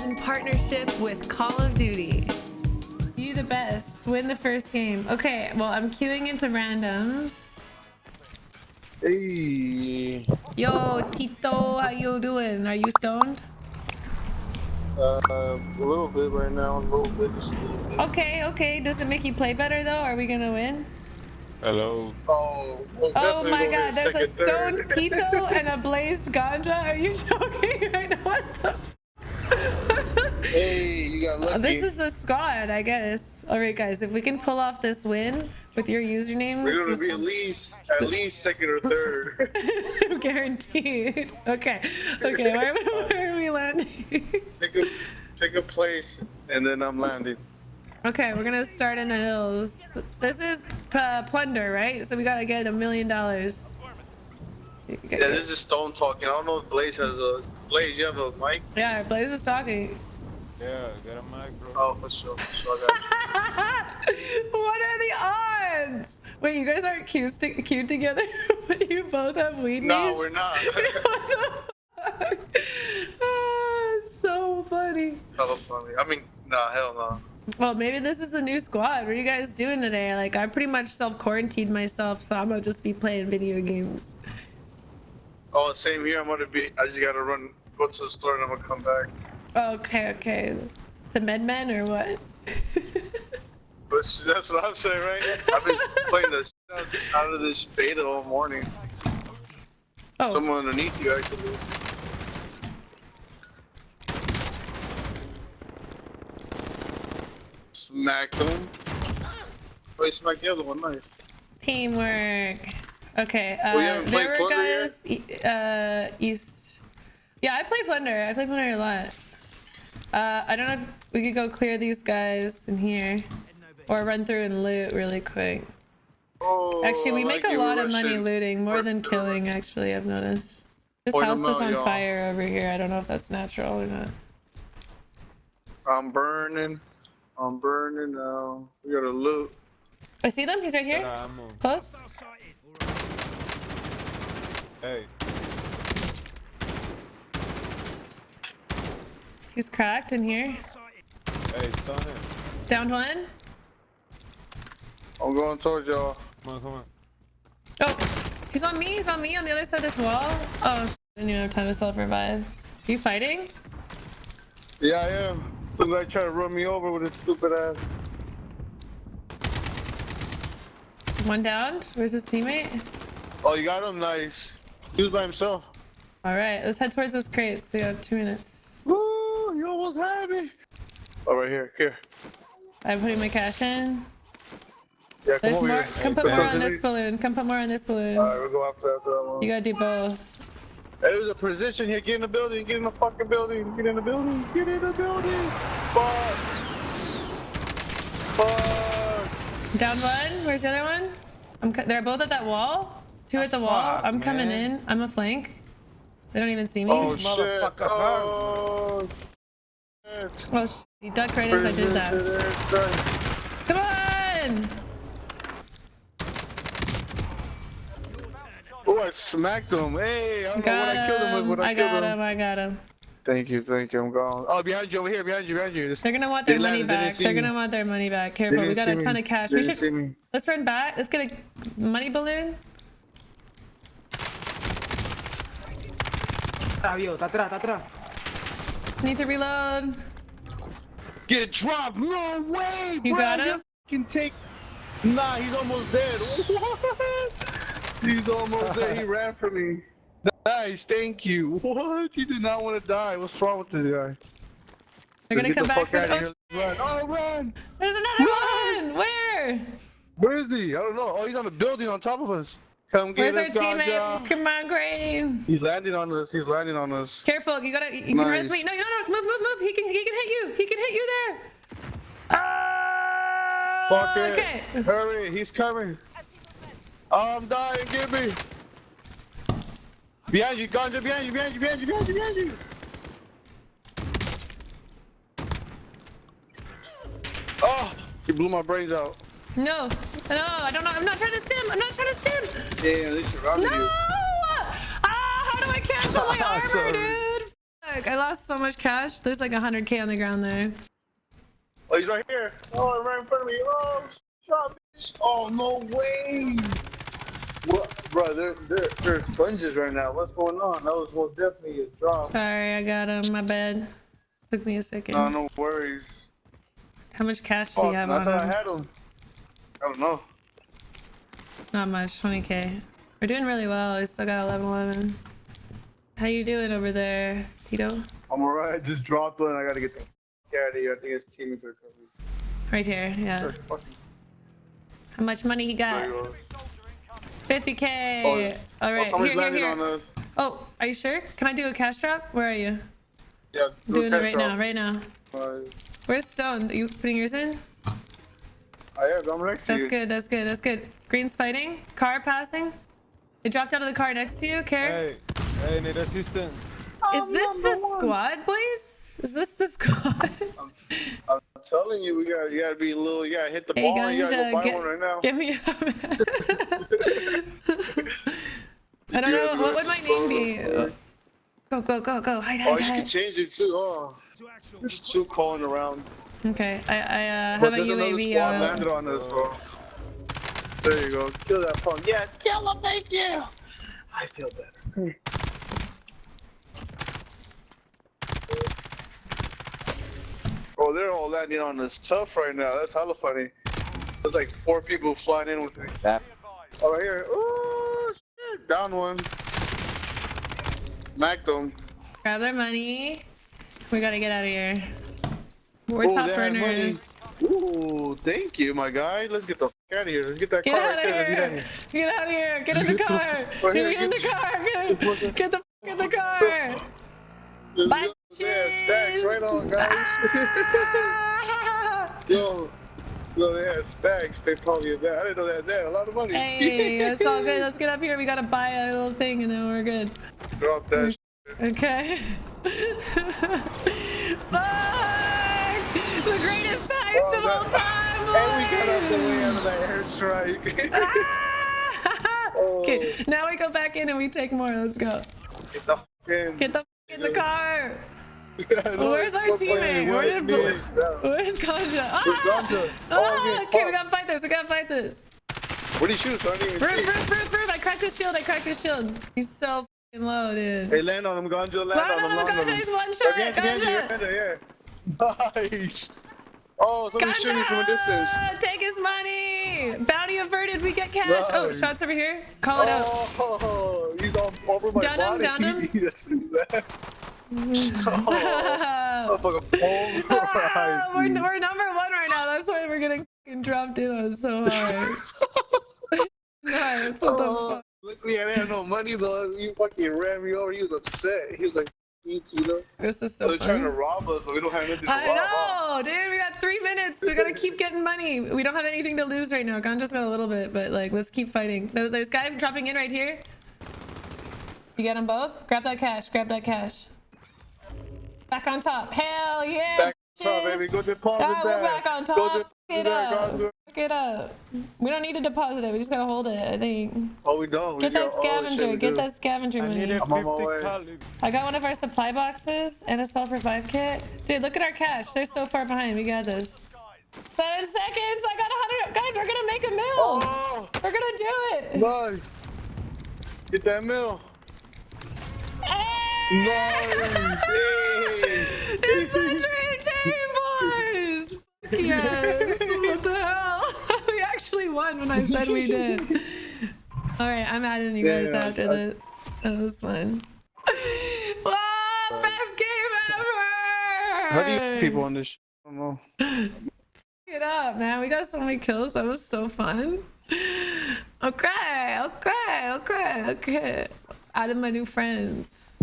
is in partnership with Call of Duty. You the best. Win the first game. Okay, well, I'm queuing into randoms. Hey. Yo, Tito, how you doing? Are you stoned? Uh, a little bit right now, a little bit, just a little bit. Okay, okay. Does it make you play better though? Are we gonna win? Hello. Oh, Oh my god, there's a stoned. Tito and a blazed ganja. Are you joking right now? What the f- Hey, you got lucky. Oh, This is the squad, I guess. All right, guys, if we can pull off this win with your username, We're gonna be at least, at least second or third. guaranteed. Okay, okay, where, where are we landing? Pick a, pick a place, and then I'm landing. okay, we're gonna start in the hills. This is uh, plunder, right? So we gotta get a million dollars. Yeah, this is Stone talking. I don't know if Blaze has a Blaze. You have a mic? Yeah, Blaze is talking. Yeah, get a mic, bro. Oh, for sure. For sure I what are the odds? Wait, you guys aren't cute, sti- cute together, but you both have weed no, names? we're not. what the fuck? It's so funny. Hella funny. I mean, nah, hell no. Well, maybe this is the new squad. What are you guys doing today? Like, I pretty much self-quarantined myself, so I'm gonna just be playing video games. Oh, same here. I'm gonna be. I just gotta run, go to the store, and I'm gonna come back. Okay, okay. The MedMen or what? That's what I'm saying, right? I've been playing the out out of this beta all morning. oh, Someone underneath you, actually. Smacked him. Oh, you smacked the other one. Nice. teamwork. Okay, uh, Oh, haven't there were Plunder yet? guys e- uh, east. Yeah, I play Plunder. I play Plunder a lot. Uh, I don't know if we could go clear these guys in here, or run through and loot really quick. Oh, Actually, we I make a lot of money looting, more Rush than killing. Actually, I've noticed. This Point house 'em is out, on fire over here. I don't know if that's natural or not. I'm burning. I'm burning now. We gotta loot. I see them. He's right here. Close. Hey, He's cracked in here. hey, stun him. Downed one. I'm going towards y'all. Come on, come on. Oh, he's on me. He's on me on the other side of this wall. Oh, sh- I didn't even have time to self revive. You fighting? Yeah, I am. Some guy trying to run me over with his stupid ass. One down. Where's his teammate? Oh, you got him? Nice. He was by himself. All right, let's head towards those crates. We got two minutes. Woo! You almost had me. Oh, right here. Here. I'm putting my cash in. Yeah, come There's over more. here. Come put more on this balloon. Come put more on this balloon. Alright, we'll go after, after that one. You gotta do both. Hey, there's a position here. Get in the building. Get in the fucking building. Get in the building. Get in the building. Fuck. Fuck. Down one. Where's the other one? I'm. They're both at that wall. Two at the wall. fuck, I'm coming man. in. I'm a flank. They don't even see me. Oh, shit. Oh, shit. Oh, sh- you duck right as I did that. Come on! Oh, I smacked him. Hey, I don't know Got what I killed him with, him. but I, I killed got him. him. I got him. Thank you, thank you. I'm gone. Oh, behind you, over here, behind you, behind you. This- They're gonna want They their money landed, back. see They're gonna want their money back. they Careful, we got see a me. ton of cash. They We should let's run back. Let's get a money balloon. Está vivo, está atrás, está atrás. Need to reload. Get dropped. No way, You bro. got him? Can take. Nah, he's almost dead. What? He's almost dead. He ran from me. Nice, thank you. What? He did not want to die. What's wrong with this guy? They're gonna come the back for out the. Oh. Run. Oh, run! there's another Run! one. Where? Where is he? I don't know. Oh, he's on the building on top of us. Come get Where's our us, Ganja. teammate? Come on, Green. He's landing on us. He's landing on us. Careful. You gotta. You can res Nice. me. No, no, no. Move, move, move. He can. He can hit you. He can hit you there. Oh. Fuck it. Okay. Hurry, he's coming. Oh, I'm dying. Get me. Behind you, Ganja. Behind you. Behind you. Behind you. Behind you. Behind you. Oh, he blew my brains out. No. No. I don't know. I'm not trying to stim. I'm not trying to stim. Damn, they surrounded No! you. No! Ah, how do I cancel my armor, dude? I lost so much cash. There's like 100k on the ground there. Oh, he's right here. Oh, right in front of me. Oh, shot, bitch. Oh, no way. What, bro? They're they're they're sponges right now. What's going on? That was most definitely a drop. Sorry, I got him. My bad. Took me a second. No, no worries. How much cash do Oh, you have I on thought I had him. I don't know. Not much. 20k. We're doing really well. We still got 11 11. How you doing over there, Tito? I'm alright. Just dropped one. I gotta get the f- out of here. I think it's teammates are coming. Right here. Yeah. How much money he got? you 50k. Oh, All Oh, Here, here, here. Oh, are you sure? Can I do a cash drop? Where are you? Yeah, I'm doing it right now. Right now. Uh, Where's Stone? Are you putting yours in? I am. I'm next to Oh, that's you. good. That's good. That's good. Green's fighting. Car passing. It dropped out of the car next to you, Care. Hey, hey, need assistance. Is this the squad, boys? Is this the squad? I'm telling you, we got you gotta be a little. You gotta hit the Hey, ball. You gotta go Ganja, buy get- one right now. Give me a I don't know. What would my name be? Go, go, go, go. Hide, Oh, hide, you can hide. change it too. Oh, there's two calling around. Okay. I, I uh, have But a there's another UAV. squad Uh, landed on us. So. There you go. Kill that punk. Yeah, kill him. Thank you. I feel better. Oh, they're all landing on us tough right now. That's hella funny. There's like four people flying in with me. Oh, right here. Oh, shit. Down one. Smacked them. grab their money. We gotta get out of here. We're Oh, top they earners. Ooh, thank you, my guy. Let's get the f out of here. Let's get that Get car out right of there. Here! Get out of here! Get in the Get car! right Get in the car! Get, get the f- in the car! Let's Bye. Yeah, stacks right on, guys. Ah! Yo, yo, they had stacks. They probably had I didn't know they that. A lot of money. hey, it's all good. Let's get up here. We gotta buy a little thing and then we're good. Drop that. Okay. Fuck! The greatest Oh, that- time, And we got out the way out of that airstrike. Ah! Oh. Okay, now we go back in and we take more. Let's go. Get the f in. Get the f- in the car. Know Where's our teammate? Where Where's did me? Bl- Where's Ganja? Ah! Ganja? Oh, Ah, okay, we gotta fight this. We gotta fight this. Where'd he shoot? So I didn't even see. roof, roof, roof. I cracked his shield. I cracked his shield. He's so f***ing low, dude. Hey, land on him, Ganja. Land No, on him. land on Ganja, he's one shot. Ganja, Ganja, Ganja. Ganja, yeah. Nice. Oh, somebody's shooting me from a distance. Take his money. Bounty averted. We get cash. Oh, shots over here. Call it out. Oh, he's all over my Down body. down him. What he's. Oh, Ah, we're, we're number one right now. That's why we're getting dropped in on so hard. nice. What the Oh, fuck? luckily I didn't have no money though. You fucking ran me over. He was upset. He was like, "You know." This is They're so trying to rob us, but we don't have anything to I rob. huh? know, dude. We got three minutes. We gotta keep getting money. We don't have anything to lose right now. Ganja's got a little bit, but like, let's keep fighting. There's guy dropping in right here. You got them both? Grab that cash. Grab that cash. Back on top. Hell yeah. Back on top, baby. Go deposit Ah, we're back on top. it that, up. It up. We don't need to deposit it. We just gotta hold it, I think. Oh, we don't. We Get that got- oh, shit, scavenger. Get do. that scavenger I need money. a I'm on my way. I got one of our supply boxes and a self revive kit. Dude, look at our cash. They're so far behind. We got this. Seven seconds. I got a hundred. Guys, we're gonna make a mill. Oh, We're gonna do it. nice. Get that mill. Hey! Nice. Hey. It's the dream team, boys. Fuck Yes. what the hell? we actually won when I said we did. All right, I'm adding you guys Yeah, after I- this. That was fun. Whoa, best game ever! How do you people on this? I don't know. it up, man. We got so many kills. That was so fun. Okay, okay, okay, okay. Out of my new friends.